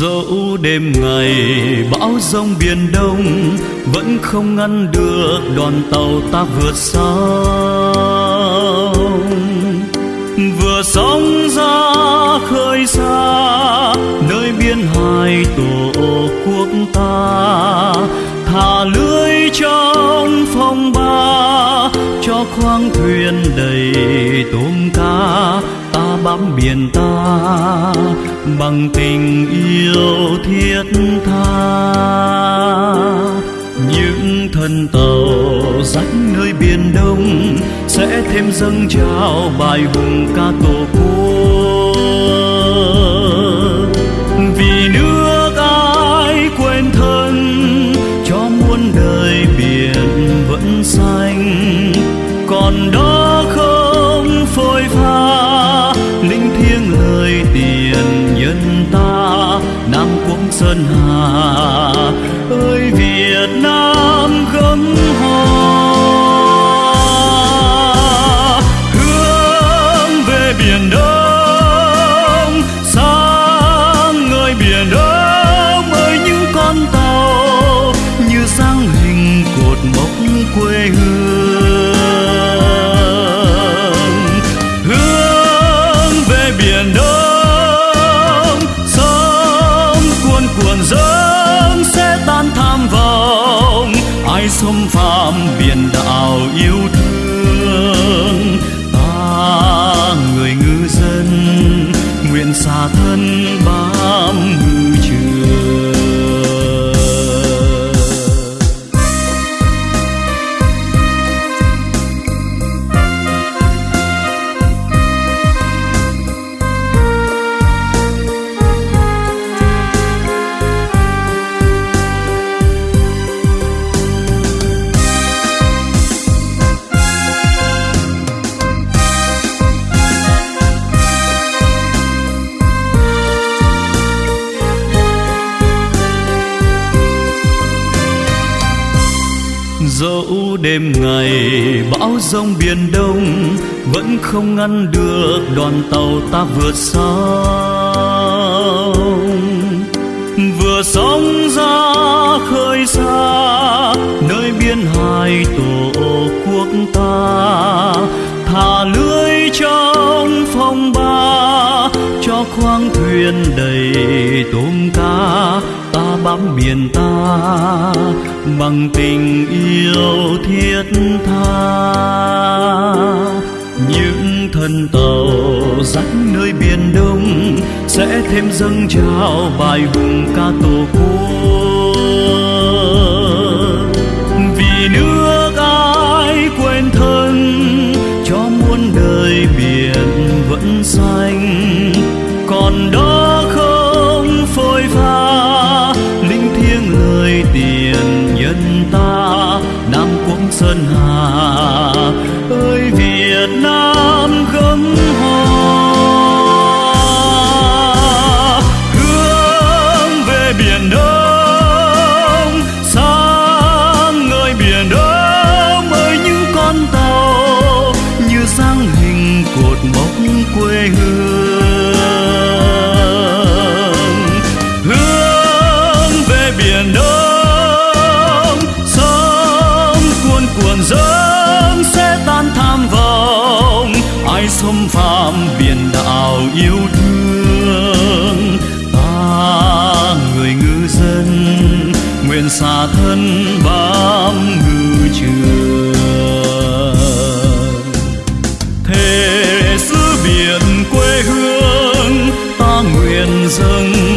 dẫu đêm ngày bão giông biển đông, vẫn không ngăn được đoàn tàu ta vượt sóng vừa sóng ra khơi xa, nơi biên hải tổ quốc ta, thả lưới trong phong ba, cho khoang thuyền đầy tôm cá. ta bám biển ta, bằng tình yêu thiết tha. Những thân tàu rách nơi biển đông sẽ thêm dâng trào bài hùng ca tổ quốc. Sơn hà. Ơi, việt nam gấm hoa. Hướng về biển đông. Sáng ngời biển đông ơi, những con tàu như sáng hình cột mốc quê hương. Xâm phạm biển đảo yêu thương. Ta người ngư dân nguyện xả thân dẫu đêm ngày bão giông biển đông, vẫn không ngăn được đoàn tàu ta vượt sông. Vừa sóng ra khơi xa, nơi biên hải tổ quốc ta, thả lưới trong phong ba, cho khoang thuyền đầy tôm cá bám biển ta, bằng tình yêu thiết tha. Những thân tàu dắt nơi biển đông sẽ thêm dâng trào bài hùng ca tổ quốc. khâm phạm biển đảo yêu thương. Ta người ngư dân, nguyện xa thân bám ngư trường. Thế xứ biển quê hương, ta nguyện dâng